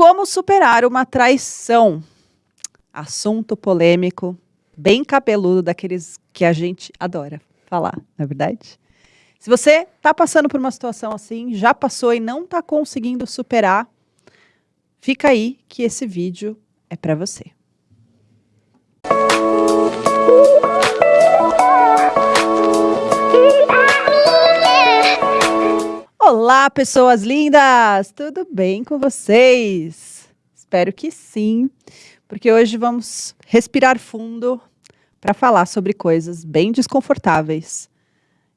Como superar uma traição? Assunto polêmico, bem cabeludo, daqueles que a gente adora falar, não é verdade? Se você está passando por uma situação assim, já passou e não está conseguindo superar, fica aí que esse vídeo é para você. Olá, pessoas lindas! Tudo bem com vocês? Espero que sim, porque hoje vamos respirar fundo para falar sobre coisas bem desconfortáveis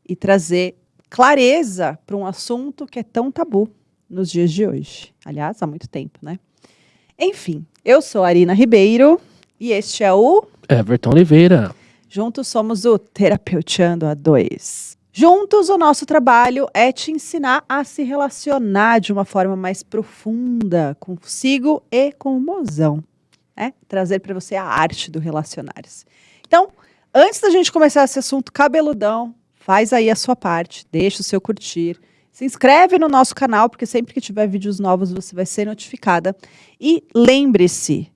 e trazer clareza para um assunto que é tão tabu nos dias de hoje. Aliás, há muito tempo, né? Enfim, eu sou a Arina Ribeiro e este é o Everton Oliveira. Juntos somos o Terapeuteando a Dois. Juntos, o nosso trabalho é te ensinar a se relacionar de uma forma mais profunda consigo e com o mozão. Né? Trazer para você a arte do relacionar-se. Então, antes da gente começar esse assunto cabeludão, faz aí a sua parte, deixa o seu curtir, se inscreve no nosso canal, porque sempre que tiver vídeos novos você vai ser notificada. E lembre-se,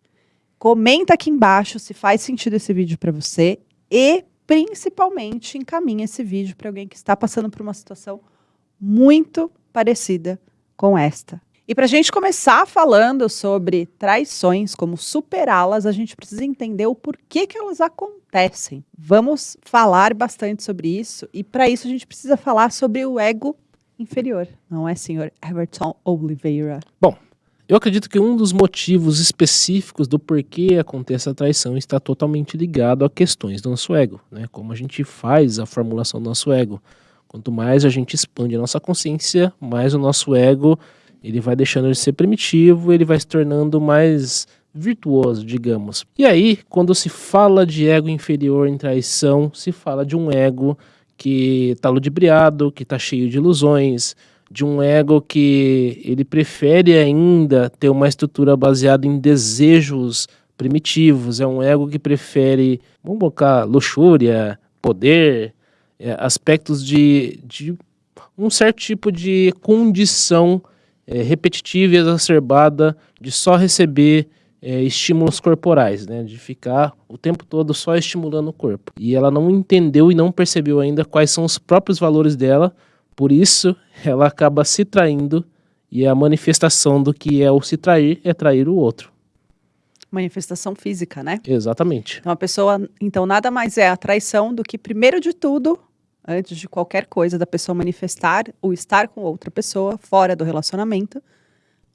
comenta aqui embaixo se faz sentido esse vídeo para você e principalmente encaminha esse vídeo para alguém que está passando por uma situação muito parecida com esta. E para a gente começar falando sobre traições, como superá-las, a gente precisa entender o porquê que elas acontecem. Vamos falar bastante sobre isso e para isso a gente precisa falar sobre o ego inferior, não é, senhor Everton Oliveira? Bom, eu acredito que um dos motivos específicos do porquê acontece a traição está totalmente ligado a questões do nosso ego, né? Como a gente faz a formulação do nosso ego. Quanto mais a gente expande a nossa consciência, mais o nosso ego ele vai deixando de ser primitivo, ele vai se tornando mais virtuoso, digamos. E aí, quando se fala de ego inferior em traição, se fala de um ego que está ludibriado, que está cheio de ilusões, de um ego que ele prefere ainda ter uma estrutura baseada em desejos primitivos, é um ego que prefere, vamos colocar, luxúria, poder, é, aspectos de, de um certo tipo de condição é, repetitiva e exacerbada de só receber é, estímulos corporais, né, de ficar o tempo todo só estimulando o corpo. E ela não entendeu e não percebeu ainda quais são os próprios valores dela, por isso, ela acaba se traindo e a manifestação do que é o se trair é trair o outro. Manifestação física, né? Exatamente. Então a pessoa, então nada mais é a traição do que primeiro de tudo, antes de qualquer coisa da pessoa manifestar ou estar com outra pessoa fora do relacionamento,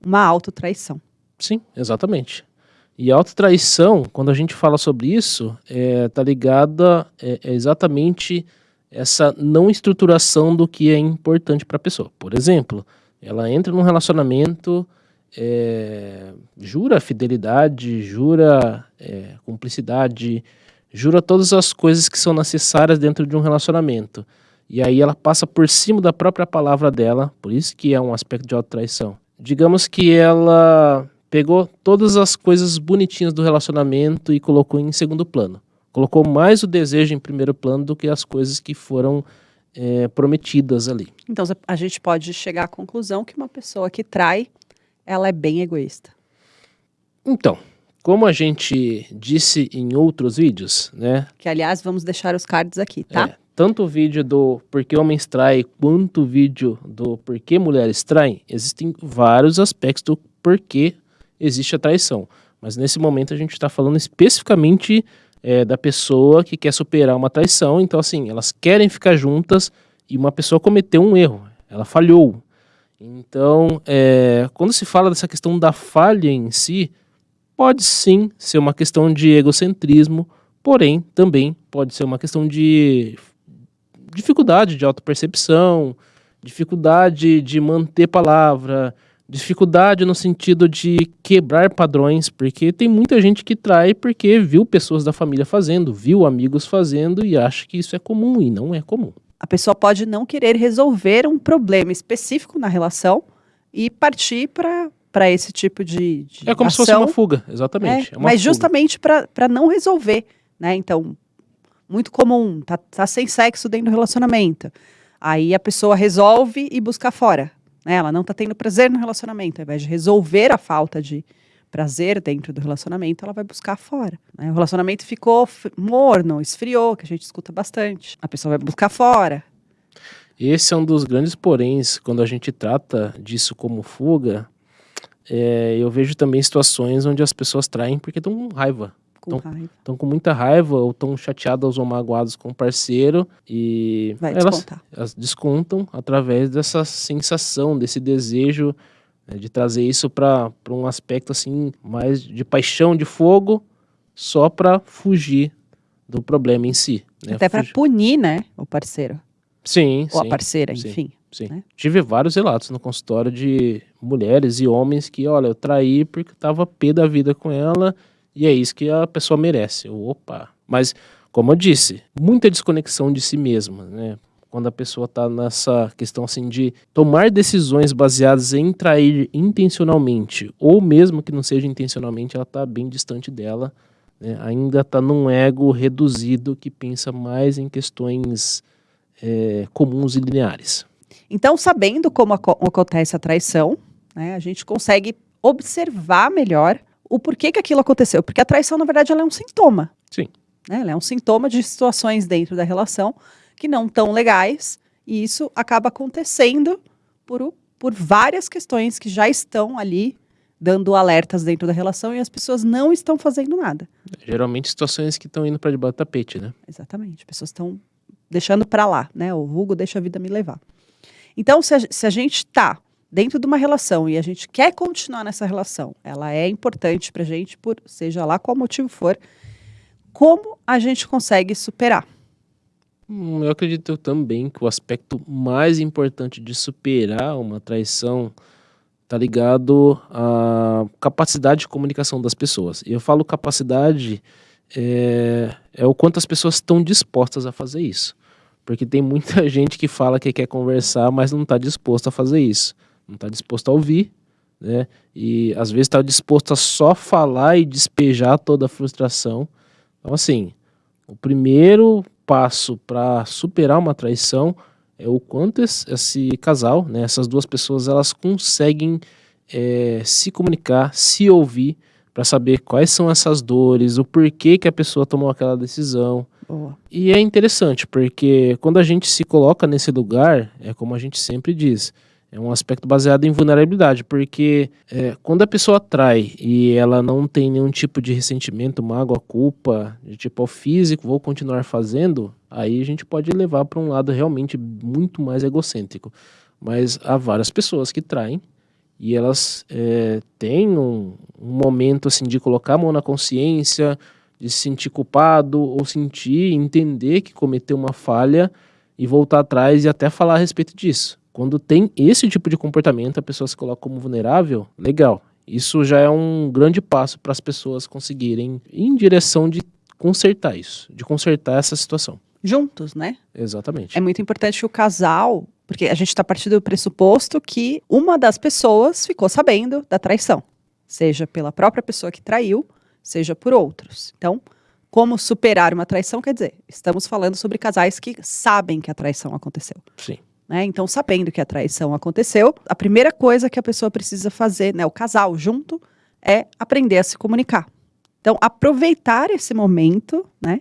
uma autotraição. Sim, exatamente. E a autotraição, quando a gente fala sobre isso, é, tá ligada é, é exatamente essa não estruturação do que é importante para a pessoa. Por exemplo, ela entra num relacionamento, é, jura fidelidade, jura é, cumplicidade, jura todas as coisas que são necessárias dentro de um relacionamento. E aí ela passa por cima da própria palavra dela, por isso que é um aspecto de autotraição. Digamos que ela pegou todas as coisas bonitinhas do relacionamento e colocou em segundo plano colocou mais o desejo em primeiro plano do que as coisas que foram é, prometidas ali. Então a gente pode chegar à conclusão que uma pessoa que trai, ela é bem egoísta. Então, como a gente disse em outros vídeos, né? Que aliás vamos deixar os cards aqui, tá? É, tanto o vídeo do porquê homens traem, quanto o vídeo do porquê mulheres traem, existem vários aspectos do porquê existe a traição. Mas nesse momento a gente está falando especificamente é, da pessoa que quer superar uma traição. Então, assim, elas querem ficar juntas e uma pessoa cometeu um erro, ela falhou. Então, é, quando se fala dessa questão da falha em si, pode sim ser uma questão de egocentrismo, porém também pode ser uma questão de dificuldade de autopercepção, dificuldade de manter palavra, Dificuldade no sentido de quebrar padrões, porque tem muita gente que trai porque viu pessoas da família fazendo, viu amigos fazendo e acha que isso é comum e não é comum. A pessoa pode não querer resolver um problema específico na relação e partir para esse tipo de, de É como ação. se fosse uma fuga, exatamente. É, é mas fuga. justamente para não resolver, né? Então, muito comum, tá, tá sem sexo dentro do relacionamento. Aí a pessoa resolve e busca fora né? Ela não está tendo prazer no relacionamento, ao invés de resolver a falta de prazer dentro do relacionamento, ela vai buscar fora. Né? O relacionamento ficou morno, esfriou, que a gente escuta bastante. A pessoa vai buscar fora. Esse é um dos grandes poréns quando a gente trata disso como fuga. É, eu vejo também situações onde as pessoas traem porque estão com raiva. Com tão, raiva. Estão com muita raiva ou estão chateadas ou magoadas com o parceiro e Vai elas, elas descontam através dessa sensação, desse desejo né, de trazer isso para um aspecto assim mais de paixão, de fogo, só para fugir do problema em si. Né? Até para punir, né, o parceiro. Sim, Ou sim, a parceira, sim, enfim. Sim. Né? Tive vários relatos no consultório de mulheres e homens que, olha, eu traí porque tava pé da vida com ela e é isso que a pessoa merece. Opa! Mas, como eu disse, muita desconexão de si mesma, né? Quando a pessoa está nessa questão assim de tomar decisões baseadas em trair intencionalmente, ou mesmo que não seja intencionalmente, ela está bem distante dela, né? ainda está num ego reduzido que pensa mais em questões é, comuns e lineares. Então, sabendo como acontece a traição, né, a gente consegue observar melhor o porquê que aquilo aconteceu. Porque a traição, na verdade, ela é um sintoma. Sim. Né? Ela é um sintoma de situações dentro da relação que não tão legais. E isso acaba acontecendo por, por várias questões que já estão ali dando alertas dentro da relação e as pessoas não estão fazendo nada. Geralmente situações que estão indo para debaixo do tapete, né? Exatamente. Pessoas estão deixando para lá, né? O vulgo deixa a vida me levar. Então, se a, se a gente está dentro de uma relação e a gente quer continuar nessa relação, ela é importante para a gente, por seja lá qual motivo for, como a gente consegue superar? Hum, eu acredito também que o aspecto mais importante de superar uma traição está ligado à capacidade de comunicação das pessoas. E eu falo capacidade é, é o quanto as pessoas estão dispostas a fazer isso. Porque tem muita gente que fala que quer conversar, mas não está disposto a fazer isso não está disposto a ouvir, né? E às vezes está disposto a só falar e despejar toda a frustração. Então, assim, o primeiro passo para superar uma traição é o quanto esse casal, né, essas duas pessoas, elas conseguem é, se comunicar, se ouvir, para saber quais são essas dores, o porquê que a pessoa tomou aquela decisão. Boa. E é interessante, porque quando a gente se coloca nesse lugar, é como a gente sempre diz, é um aspecto baseado em vulnerabilidade, porque é, quando a pessoa trai e ela não tem nenhum tipo de ressentimento, mágoa, culpa, de tipo físico, vou continuar fazendo, aí a gente pode levar para um lado realmente muito mais egocêntrico. Mas há várias pessoas que traem e elas é, têm um, um momento assim de colocar a mão na consciência, de se sentir culpado ou sentir, entender que cometeu uma falha e voltar atrás e até falar a respeito disso. Quando tem esse tipo de comportamento, a pessoa se coloca como vulnerável, legal. Isso já é um grande passo para as pessoas conseguirem ir em direção de consertar isso, de consertar essa situação. Juntos, né? Exatamente. É muito importante que o casal, porque a gente está partindo do pressuposto que uma das pessoas ficou sabendo da traição, seja pela própria pessoa que traiu, seja por outros. Então, como superar uma traição, quer dizer, estamos falando sobre casais que sabem que a traição aconteceu. Sim. Né? Então, sabendo que a traição aconteceu, a primeira coisa que a pessoa precisa fazer, né, o casal junto, é aprender a se comunicar. Então, aproveitar esse momento, né,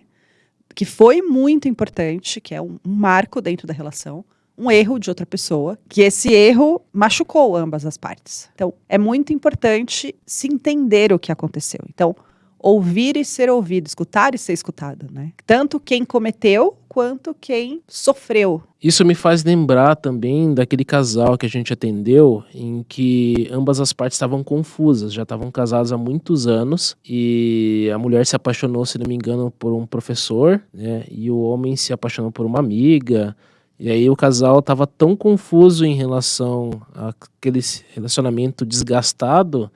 que foi muito importante, que é um, um marco dentro da relação, um erro de outra pessoa, que esse erro machucou ambas as partes. Então, é muito importante se entender o que aconteceu. Então, ouvir e ser ouvido, escutar e ser escutado, né? Tanto quem cometeu quanto quem sofreu. Isso me faz lembrar também daquele casal que a gente atendeu, em que ambas as partes estavam confusas, já estavam casados há muitos anos e a mulher se apaixonou, se não me engano, por um professor, né? E o homem se apaixonou por uma amiga. E aí o casal estava tão confuso em relação àquele relacionamento desgastado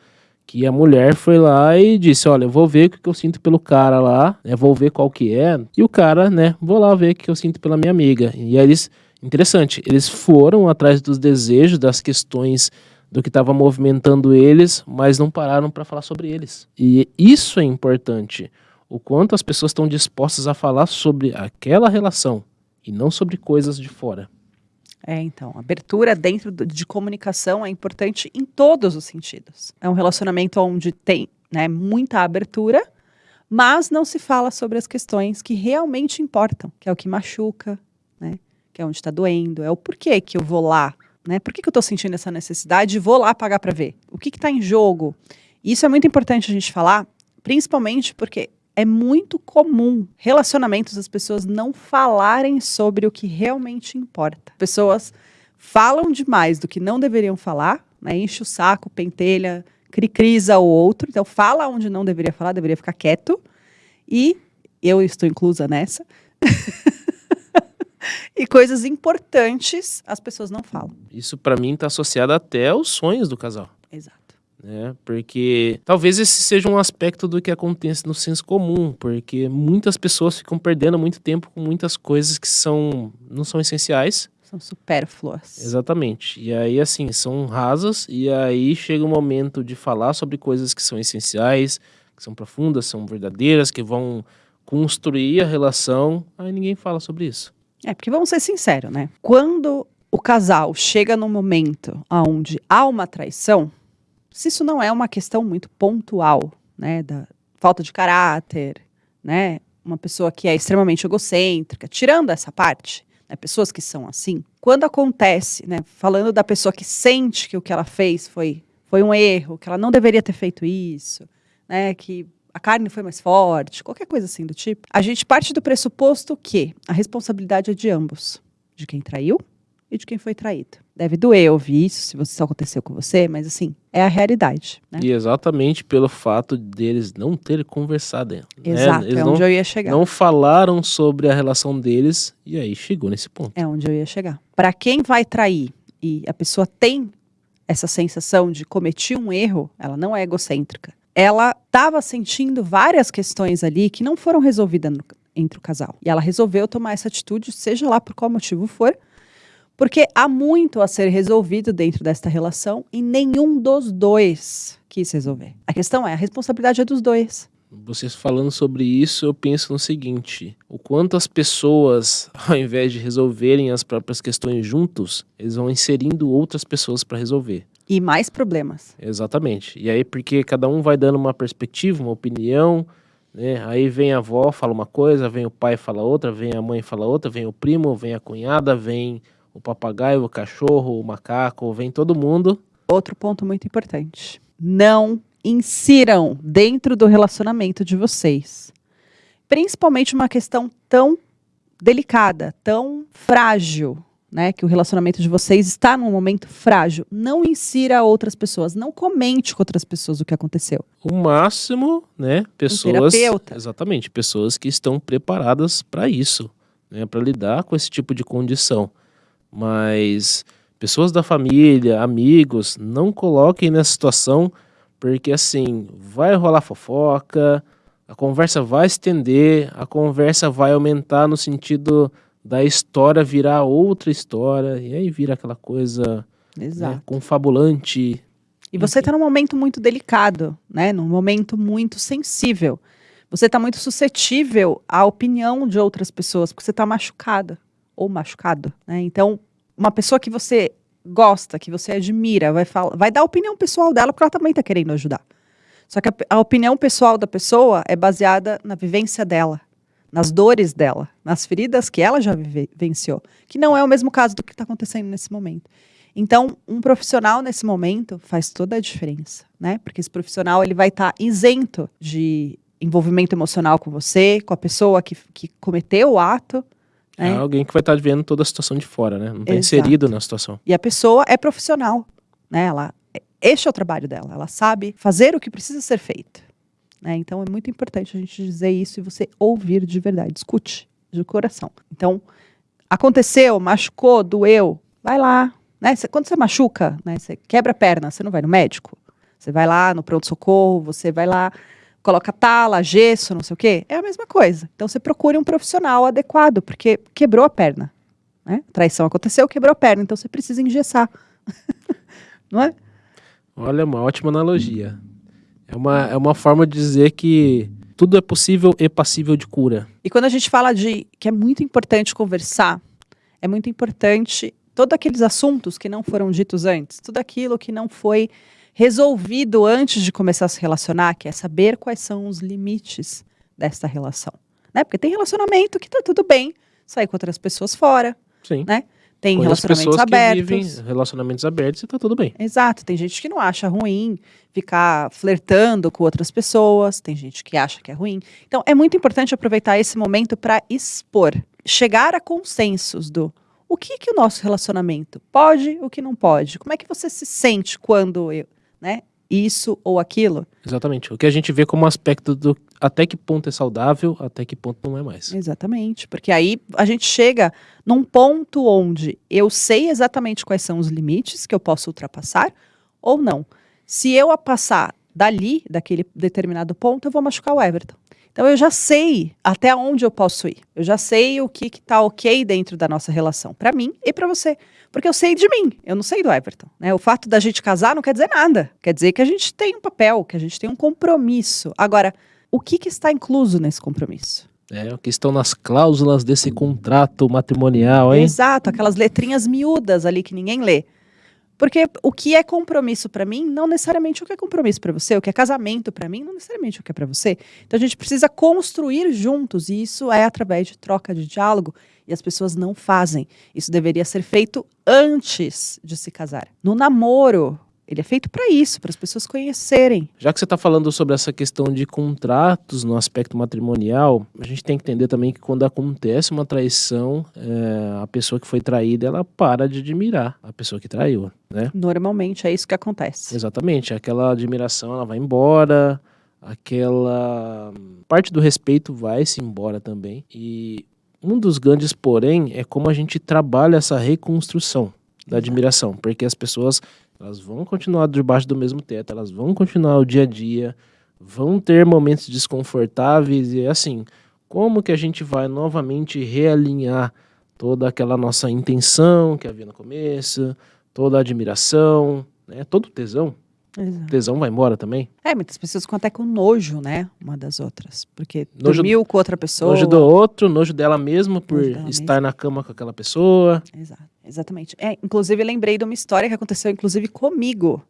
que a mulher foi lá e disse, olha, eu vou ver o que eu sinto pelo cara lá, né, vou ver qual que é, e o cara, né, vou lá ver o que eu sinto pela minha amiga. E aí eles, interessante, eles foram atrás dos desejos, das questões do que estava movimentando eles, mas não pararam para falar sobre eles. E isso é importante, o quanto as pessoas estão dispostas a falar sobre aquela relação e não sobre coisas de fora. É, então, abertura dentro de comunicação é importante em todos os sentidos. É um relacionamento onde tem né, muita abertura, mas não se fala sobre as questões que realmente importam, que é o que machuca, né? Que é onde está doendo, é o porquê que eu vou lá, né? Por que, que eu estou sentindo essa necessidade e vou lá pagar para ver? O que está em jogo? Isso é muito importante a gente falar, principalmente porque é muito comum relacionamentos as pessoas não falarem sobre o que realmente importa. Pessoas falam demais do que não deveriam falar, né? Enche o saco, pentelha, cricrisa o outro. Então fala onde não deveria falar, deveria ficar quieto. E eu estou inclusa nessa. e coisas importantes as pessoas não falam. Isso pra mim tá associado até aos sonhos do casal. Exato. Né? Porque talvez esse seja um aspecto do que acontece no senso comum, porque muitas pessoas ficam perdendo muito tempo com muitas coisas que são não são essenciais. São supérfluas. Exatamente. E aí assim, são rasas e aí chega o momento de falar sobre coisas que são essenciais, que são profundas, são verdadeiras, que vão construir a relação, aí ninguém fala sobre isso. É, porque vamos ser sinceros, né? Quando o casal chega num momento onde há uma traição, se isso não é uma questão muito pontual, né, da falta de caráter, né, uma pessoa que é extremamente egocêntrica, tirando essa parte, né, pessoas que são assim, quando acontece, né, falando da pessoa que sente que o que ela fez foi, foi um erro, que ela não deveria ter feito isso, né, que a carne foi mais forte, qualquer coisa assim do tipo, a gente parte do pressuposto que a responsabilidade é de ambos, de quem traiu e de quem foi traído. Deve doer ouvir isso, se isso aconteceu com você, mas assim, é a realidade. Né? E exatamente pelo fato deles não terem conversado. Né? Exato, Eles é não onde eu ia chegar. não falaram sobre a relação deles e aí chegou nesse ponto. É onde eu ia chegar. Para quem vai trair e a pessoa tem essa sensação de cometer um erro, ela não é egocêntrica. Ela estava sentindo várias questões ali que não foram resolvidas no- entre o casal. E ela resolveu tomar essa atitude, seja lá por qual motivo for, porque há muito a ser resolvido dentro desta relação e nenhum dos dois quis resolver. A questão é, a responsabilidade é dos dois. Vocês falando sobre isso, eu penso no seguinte: o quanto as pessoas, ao invés de resolverem as próprias questões juntos, eles vão inserindo outras pessoas para resolver. E mais problemas. Exatamente. E aí, porque cada um vai dando uma perspectiva, uma opinião, né? Aí vem a avó, fala uma coisa, vem o pai, fala outra, vem a mãe, fala outra, vem o primo, vem a cunhada, vem o papagaio, o cachorro, o macaco, vem todo mundo. Outro ponto muito importante. Não insiram dentro do relacionamento de vocês. Principalmente uma questão tão delicada, tão frágil, né? Que o relacionamento de vocês está num momento frágil. Não insira outras pessoas. Não comente com outras pessoas o que aconteceu. O máximo, né? Pessoas. terapeuta. Exatamente, pessoas que estão preparadas para isso, né? Para lidar com esse tipo de condição. Mas pessoas da família, amigos, não coloquem nessa situação, porque assim, vai rolar fofoca, a conversa vai estender, a conversa vai aumentar no sentido da história virar outra história, e aí vira aquela coisa né, confabulante. E você está num momento muito delicado, né? Num momento muito sensível. Você está muito suscetível à opinião de outras pessoas, porque você está machucada ou machucado, né? Então, uma pessoa que você gosta, que você admira, vai, falar, vai dar a opinião pessoal dela, porque ela também está querendo ajudar. Só que a, a opinião pessoal da pessoa é baseada na vivência dela, nas dores dela, nas feridas que ela já vive- vivenciou, que não é o mesmo caso do que está acontecendo nesse momento. Então, um profissional nesse momento faz toda a diferença, né? Porque esse profissional ele vai estar isento de envolvimento emocional com você, com a pessoa que, que cometeu o ato, É né? alguém que vai estar vendo toda a situação de fora, né? Não está inserido na situação. E a pessoa é profissional, né? Ela, este é o trabalho dela. Ela sabe fazer o que precisa ser feito. Né? Então é muito importante a gente dizer isso e você ouvir de verdade, escute de coração. Então aconteceu, machucou, doeu, vai lá, né? Cê- quando você machuca, né? Você quebra a perna, você não vai no médico. Você vai lá no pronto socorro, você vai lá coloca tala, gesso, não sei o quê. É a mesma coisa. Então você procure um profissional adequado, porque quebrou a perna. Né? Traição aconteceu, quebrou a perna, então você precisa engessar. não é? Olha, uma ótima analogia. É uma, é uma forma de dizer que tudo é possível e passível de cura. E quando a gente fala de que é muito importante conversar, é muito importante Todos aqueles assuntos que não foram ditos antes, tudo aquilo que não foi resolvido antes de começar a se relacionar, que é saber quais são os limites dessa relação. Né? Porque tem relacionamento que tá tudo bem, sair com outras pessoas fora, Sim. né? Tem Conheço relacionamentos abertos. relacionamentos abertos e tá tudo bem. Exato, tem gente que não acha ruim ficar flertando com outras pessoas, tem gente que acha que é ruim. Então é muito importante aproveitar esse momento para expor, chegar a consensos do o que que o nosso relacionamento pode, o que não pode. Como é que você se sente quando eu, né, isso ou aquilo? Exatamente. O que a gente vê como aspecto do até que ponto é saudável, até que ponto não é mais. Exatamente, porque aí a gente chega num ponto onde eu sei exatamente quais são os limites que eu posso ultrapassar ou não. Se eu a passar dali, daquele determinado ponto, eu vou machucar o Everton. Então eu já sei até onde eu posso ir. Eu já sei o que está ok dentro da nossa relação, para mim e para você. Porque eu sei de mim, eu não sei do Everton. Né? O fato da gente casar não quer dizer nada. Quer dizer que a gente tem um papel, que a gente tem um compromisso. Agora, o que, que está incluso nesse compromisso? É, o que estão nas cláusulas desse contrato matrimonial, hein? Exato, aquelas letrinhas miúdas ali que ninguém lê. Porque o que é compromisso para mim, não necessariamente o que é compromisso para você, o que é casamento para mim, não necessariamente o que é para você. Então a gente precisa construir juntos, e isso é através de troca de diálogo, e as pessoas não fazem. Isso deveria ser feito antes de se casar. No namoro, ele é feito para isso, para as pessoas conhecerem. Já que você está falando sobre essa questão de contratos no aspecto matrimonial, a gente tem que entender também que quando acontece uma traição, é, a pessoa que foi traída, ela para de admirar a pessoa que traiu, né? Normalmente é isso que acontece. Exatamente, aquela admiração ela vai embora, aquela parte do respeito vai se embora também. E um dos grandes porém é como a gente trabalha essa reconstrução da admiração, porque as pessoas elas vão continuar debaixo do mesmo teto, elas vão continuar o dia a dia, vão ter momentos desconfortáveis e assim, como que a gente vai novamente realinhar toda aquela nossa intenção que havia no começo, toda a admiração, né, todo o tesão. Exato. Tesão vai embora também. É, muitas pessoas ficam até com nojo, né? Uma das outras. Porque Nojo- dormiu com outra pessoa. Nojo do outro, nojo dela mesma por dela estar na cama com aquela pessoa. Exato, exatamente. É, inclusive, lembrei de uma história que aconteceu, inclusive, comigo.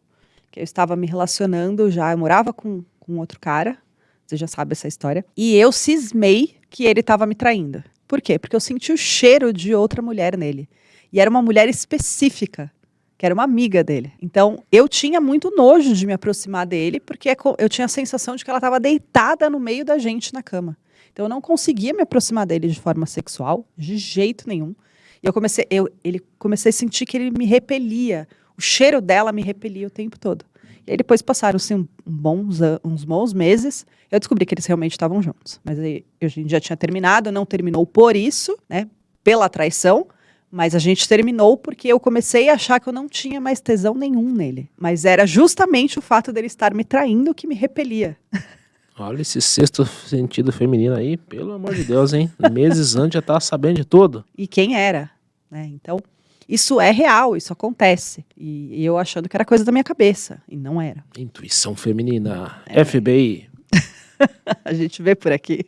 Que eu estava me relacionando já, eu morava com, com outro cara, você já sabe essa história. E eu cismei que ele estava me traindo. Por quê? Porque eu senti o cheiro de outra mulher nele. E era uma mulher específica, que era uma amiga dele. Então, eu tinha muito nojo de me aproximar dele, porque é eu tinha a sensação de que ela estava deitada no meio da gente na cama. Então, eu não conseguia me aproximar dele de forma sexual, de jeito nenhum. E eu comecei, eu, ele comecei a sentir que ele me repelia. O cheiro dela me repelia o tempo todo. E aí depois passaram-se um, um bons, uns bons meses. Eu descobri que eles realmente estavam juntos. Mas aí a gente já tinha terminado, não terminou por isso, né? Pela traição. Mas a gente terminou porque eu comecei a achar que eu não tinha mais tesão nenhum nele. Mas era justamente o fato dele estar me traindo que me repelia. Olha esse sexto sentido feminino aí, pelo amor de Deus, hein? Meses antes já tava sabendo de tudo. e quem era, né? Então, isso é real, isso acontece. E, e eu achando que era coisa da minha cabeça, e não era. Intuição feminina, É. FBI. A gente vê por aqui.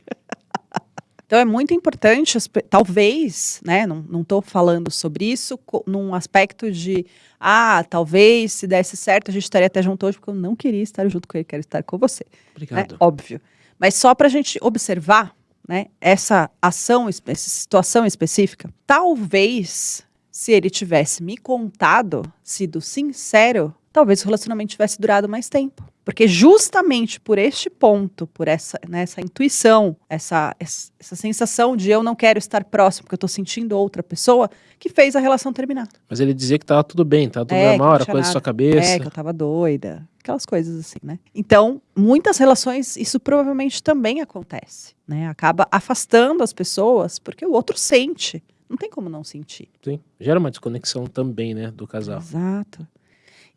Então é muito importante, talvez, né? Não, tô falando sobre isso num aspecto de ah, talvez se desse certo a gente estaria até junto hoje, porque eu não queria estar junto com ele, quero estar com você. né? Obrigado. Óbvio. Mas só para a gente observar né, essa ação, es- essa situação específica, talvez se ele tivesse me contado, sido sincero, talvez o relacionamento tivesse durado mais tempo. Porque justamente por este ponto, por essa, né, essa intuição, essa, essa sensação de eu não quero estar próximo, porque eu estou sentindo outra pessoa, que fez a relação terminar. Mas ele dizia que tava tudo bem, tava tudo É, normal, era coisa da sua cabeça. É, que eu tava doida. Aquelas coisas assim, né? Então, muitas relações, isso provavelmente também acontece, né? Acaba afastando as pessoas porque o outro sente. Não tem como não sentir. Sim. Gera uma desconexão também, né, do casal. Exato.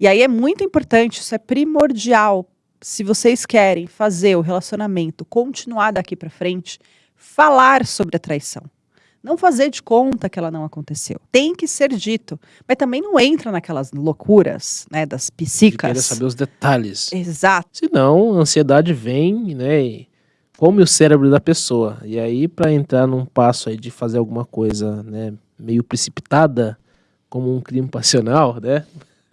E aí é muito importante, isso é primordial. Se vocês querem fazer o relacionamento continuar daqui para frente, falar sobre a traição. Não fazer de conta que ela não aconteceu. Tem que ser dito. Mas também não entra naquelas loucuras, né, das De querer psicas. saber os detalhes. Exato. Senão, a ansiedade vem, né, e come o cérebro da pessoa. E aí, para entrar num passo aí de fazer alguma coisa, né, meio precipitada, como um crime passional, né?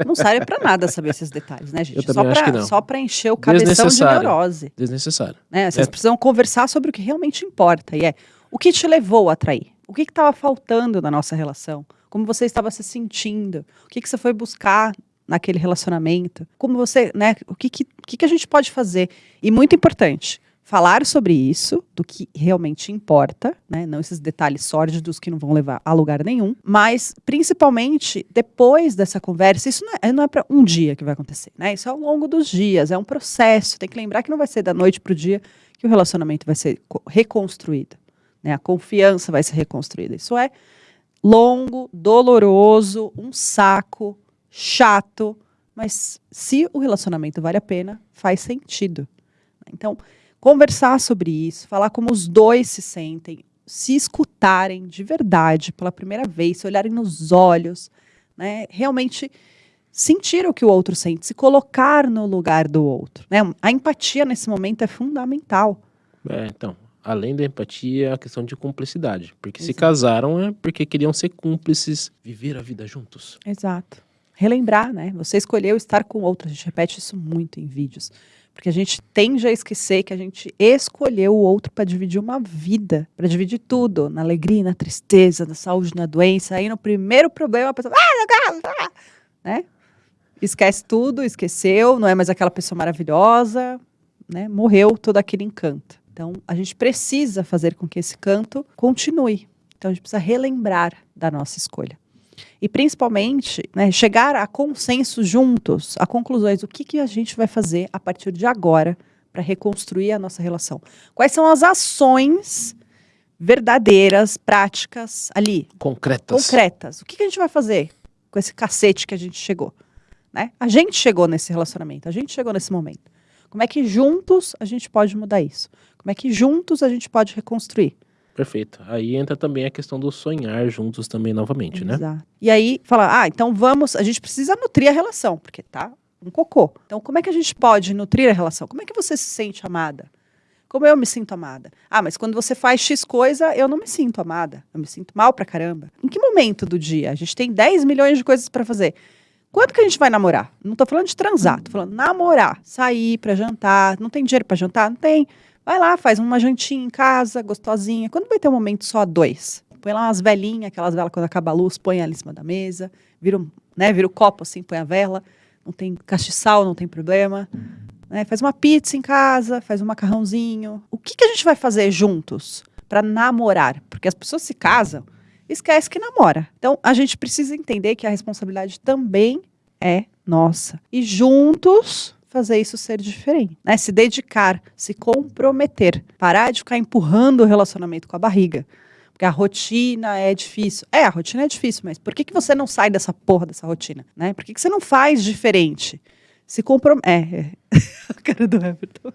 Não serve pra nada saber esses detalhes, né, gente? Eu só acho pra, que não. Só pra encher o cabeção de neurose. Desnecessário. Né? Vocês É. precisam conversar sobre o que realmente importa. E é o que te levou a trair? O que estava faltando na nossa relação? Como você estava se sentindo? O que, que você foi buscar naquele relacionamento? Como você, né? O que, que, o que, que a gente pode fazer? E muito importante, falar sobre isso, do que realmente importa, né? Não esses detalhes sórdidos que não vão levar a lugar nenhum. Mas, principalmente, depois dessa conversa, isso não é, não é para um dia que vai acontecer, né? Isso é ao longo dos dias, é um processo. Tem que lembrar que não vai ser da noite para o dia que o relacionamento vai ser co- reconstruído. Né? A confiança vai ser reconstruída. Isso é longo, doloroso, um saco, chato, mas se o relacionamento vale a pena, faz sentido. Então, conversar sobre isso, falar como os dois se sentem, se escutarem de verdade pela primeira vez, se olharem nos olhos, né? Realmente sentir o que o outro sente, se colocar no lugar do outro. Né? A empatia nesse momento é fundamental. É, então, além da empatia, a questão de cumplicidade. Porque se Exato. casaram é porque queriam ser cúmplices, viver a vida juntos. Exato. Relembrar, né? Você escolheu estar com outro. A gente repete isso muito em vídeos. Porque a gente tende a esquecer que a gente escolheu o outro para dividir uma vida, para dividir tudo, na alegria, na tristeza, na saúde, na doença. Aí no primeiro problema a pessoa, ah, não quero", né? Esquece tudo, esqueceu, não é mais aquela pessoa maravilhosa, né? Morreu todo aquele encanto. Então a gente precisa fazer com que esse canto continue. Então a gente precisa relembrar da nossa escolha. E principalmente, né, chegar a consenso juntos, a conclusões, o que, que a gente vai fazer a partir de agora para reconstruir a nossa relação. Quais são as ações verdadeiras, práticas ali, Concretas. concretas. O que, que a gente vai fazer com esse cacete que a gente chegou? Né? A gente chegou nesse relacionamento, a gente chegou nesse momento. Como é que juntos a gente pode mudar isso? Como é que juntos a gente pode reconstruir? Perfeito. Aí entra também a questão do sonhar juntos também novamente, né? Exato. E aí, falar, ah, então vamos, a gente precisa nutrir a relação, porque tá um cocô. Então, como é que a gente pode nutrir a relação? Como é que você se sente amada? Como eu me sinto amada? Ah, mas quando você faz X coisa, eu não me sinto amada. Eu me sinto mal pra caramba. Em que momento do dia? A gente tem 10 milhões de coisas pra fazer. Quando que a gente vai namorar? Não tô falando de transar, tô falando namorar, sair pra jantar. Não tem dinheiro pra jantar? Não tem. Vai lá, faz uma jantinha em casa, gostosinha. Quando vai ter um momento só dois? Põe lá umas velhinhas, aquelas velas quando acaba a luz, põe ela em cima da mesa, vira, né, vira o copo assim, põe a vela. Não tem castiçal, não tem problema. Né, faz uma pizza em casa, faz um macarrãozinho. O que, que a gente vai fazer juntos para namorar? Porque as pessoas se casam, esquece que namora. Então, a gente precisa entender que a responsabilidade também é nossa. E juntos fazer isso ser diferente, né? Se dedicar, se comprometer, parar de ficar empurrando o relacionamento com a barriga. Porque a rotina é difícil. É, a rotina é difícil, mas por que, que você não sai dessa porra dessa rotina? Né? Por que, que você não faz diferente? Se compromete. É, é. a cara do Everton.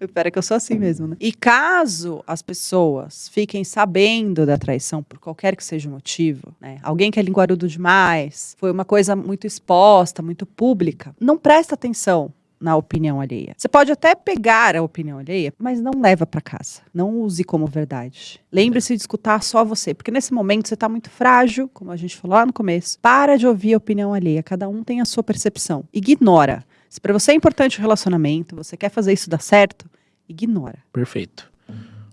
Espera que eu sou assim mesmo, né? E caso as pessoas fiquem sabendo da traição, por qualquer que seja o motivo, né? Alguém que é linguarudo demais, foi uma coisa muito exposta, muito pública, não presta atenção na opinião alheia. Você pode até pegar a opinião alheia, mas não leva para casa. Não use como verdade. Lembre-se de escutar só você, porque nesse momento você está muito frágil, como a gente falou lá no começo. Para de ouvir a opinião alheia. Cada um tem a sua percepção. Ignora. Se para você é importante o relacionamento, você quer fazer isso dar certo, ignora. Perfeito.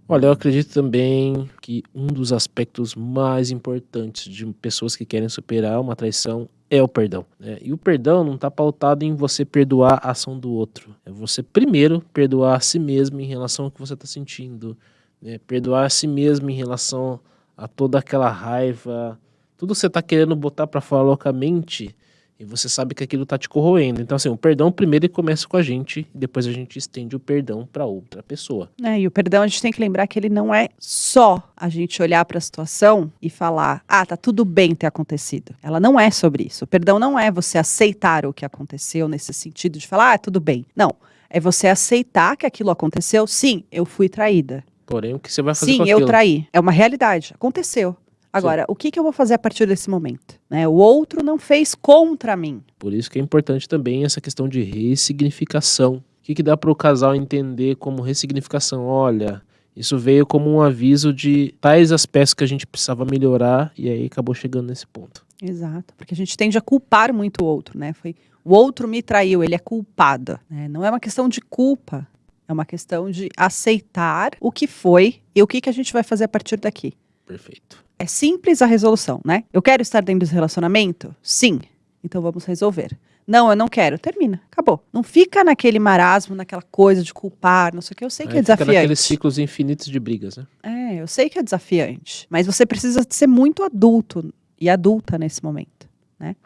Olha, eu acredito também que um dos aspectos mais importantes de pessoas que querem superar uma traição é o perdão. né? E o perdão não está pautado em você perdoar a ação do outro. É você primeiro perdoar a si mesmo em relação ao que você está sentindo. né? Perdoar a si mesmo em relação a toda aquela raiva. Tudo que você está querendo botar para fora loucamente e você sabe que aquilo está te corroendo. Então, assim, o perdão primeiro ele começa com a gente depois a gente estende o perdão para outra pessoa. né? e o perdão a gente tem que lembrar que ele não é só a gente olhar para a situação e falar, ah, tá tudo bem ter acontecido. Ela não é sobre isso. O perdão não é você aceitar o que aconteceu nesse sentido de falar, ah, tudo bem. Não. É você aceitar que aquilo aconteceu. Sim, eu fui traída. Porém, o que você vai fazer Sim, eu traí. É uma realidade. Aconteceu. Agora, o que, que eu vou fazer a partir desse momento? Né? O outro não fez contra mim. Por isso que é importante também essa questão de ressignificação. O que, que dá para o casal entender como ressignificação? Olha, Isso veio como um aviso de tais aspectos que a gente precisava melhorar e aí acabou chegando nesse ponto. Exato, porque a gente tende a culpar muito o outro, né? Foi o outro me traiu, ele é culpado. Né? Não é uma questão de culpa, é uma questão de aceitar o que foi e o que, que a gente vai fazer a partir daqui. Perfeito. É simples a resolução, né? Eu quero estar dentro desse relacionamento? Sim. Então vamos resolver. Não, eu não quero. Termina. Acabou. Não fica naquele marasmo, naquela coisa de culpar, não sei o que. Eu sei que Aí é fica desafiante. naqueles ciclos infinitos de brigas, né? É, eu sei que é desafiante. Mas você precisa ser muito adulto e adulta nesse momento.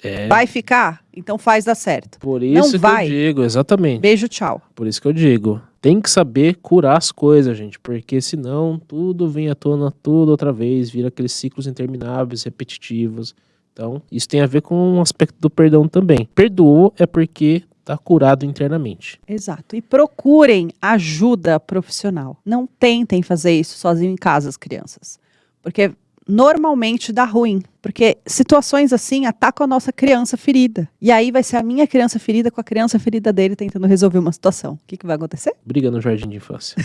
É. Vai ficar? Então faz dar certo. Por isso que vai. eu digo, exatamente. Beijo, tchau. Por isso que eu digo, tem que saber curar as coisas, gente, porque senão tudo vem à tona tudo outra vez, vira aqueles ciclos intermináveis, repetitivos. Então, isso tem a ver com um aspecto do perdão também. Perdoou é porque tá curado internamente. Exato. E procurem ajuda profissional. Não tentem fazer isso sozinho em casa, as crianças. Porque normalmente dá ruim. Porque situações assim atacam a nossa criança ferida. E aí vai ser a minha criança ferida com a criança ferida dele tentando resolver uma situação. O que, que vai acontecer? Briga no jardim de infância.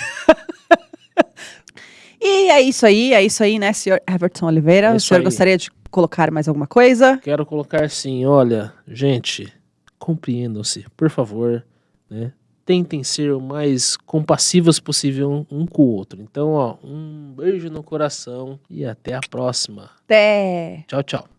E é isso aí, é isso aí, né, senhor Everton Oliveira? É o senhor aí. gostaria de colocar mais alguma coisa? Quero colocar assim, olha, gente, compreendam-se, por favor, né? Tentem ser o mais compassivos possível um com o outro. Então, ó, um beijo no coração e até a próxima. Até! Tchau, tchau.